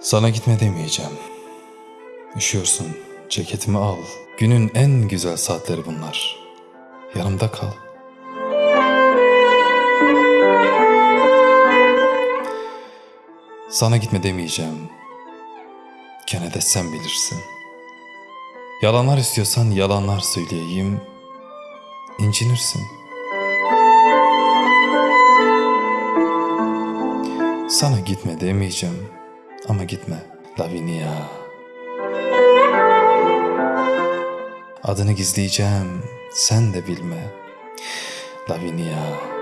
Sana gitme demeyeceğim. Üşüyorsun, ceketimi al. Günün en güzel saatleri bunlar. Yanımda kal. Sana gitme demeyeceğim. Gene de sen bilirsin. Yalanlar istiyorsan yalanlar söyleyeyim. İncinirsin. Sana gitme demeyeceğim. Ama gitme Lavinia. Adını gizleyeceğim. Sen de bilme. Lavinia.